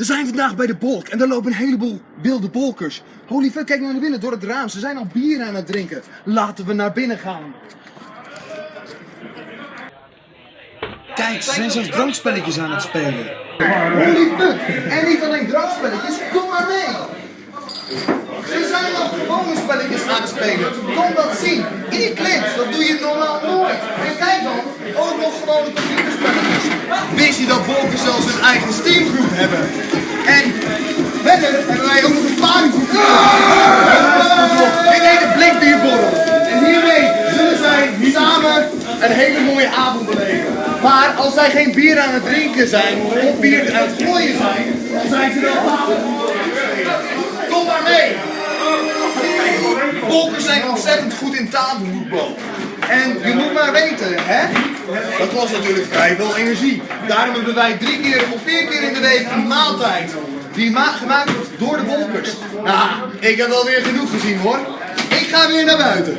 We zijn vandaag bij de Bolk en daar lopen een heleboel wilde bolkers. Holy fuck, kijk nou naar binnen door het raam. Ze zijn al bier aan het drinken. Laten we naar binnen gaan. Kijk, ze zijn zelfs drankspelletjes aan het spelen. Holy fuck! En niet alleen drankspelletjes, kom maar mee! Ze zijn ook gewone spelletjes aan het spelen. Kom dat zien. In die clips, dat doe je normaal nooit. En kijk dan, ook nog gewone computerspelletjes. Wist je dat bolkers zelfs hun eigen Steamgroep hebben? En verder hebben wij ook nog een partygroep. Dit heet een blikbierborrel. En hiermee zullen zij samen een hele mooie avond beleven. Maar als zij geen bier aan het drinken zijn, of bier aan het gooien zijn, dan zijn ze wel Kom maar mee! Bolkers zijn ontzettend goed in tafelvoetbal. En je moet maar weten, hè? Dat kost natuurlijk vrij veel energie. Daarom hebben wij drie keer of vier keer in de week een maaltijd. Die ma gemaakt wordt door de bolkers. Nou, ik heb wel weer genoeg gezien hoor. Ik ga weer naar buiten.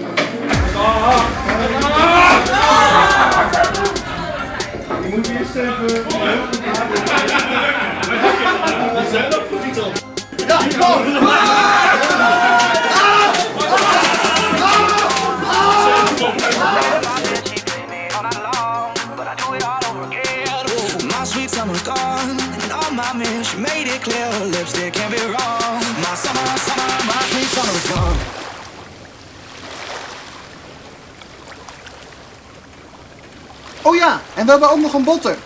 Je moet eerst even... Ja, kom! summer's gone, and all my men, made it clear her lipstick can't be wrong. My summer, summer, my sweet summer's gone. Oh ja, en we hebben ook nog een botter.